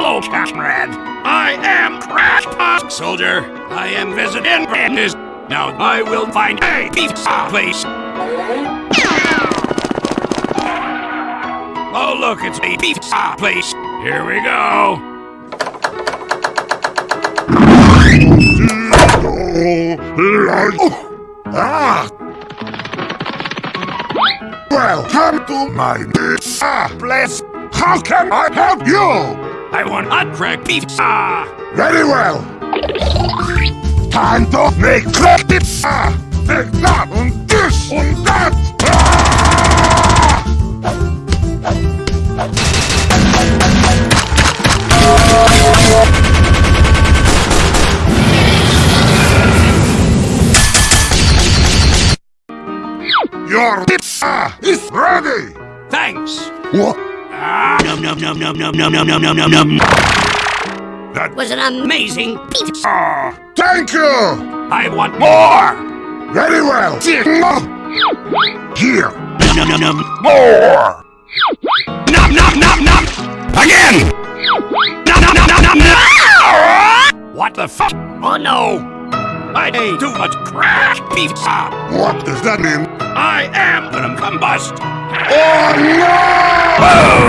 Hello, comrade. I am Crash Pop Soldier. I am visiting Brandis. Now I will find a pizza place. Oh, look, it's a pizza place. Here we go. Well, Ah! Welcome to my pizza place. How can I help you? I want hot crack pizza. Very well. Time to make crack pizza. Ah. Make that and this and that. Ah! Your pizza ah, is ready. Thanks. What? Ah, num num num num num num num num num num num. That Was an amazing pizza. Thank you. I want more. Very well. Here. Num num num num. More. Num num num num. Again. Num num num num num. num. What the fuck? Oh no. I ate too much crack pizza. What does that mean? I am gonna combust. Oh no! Boom!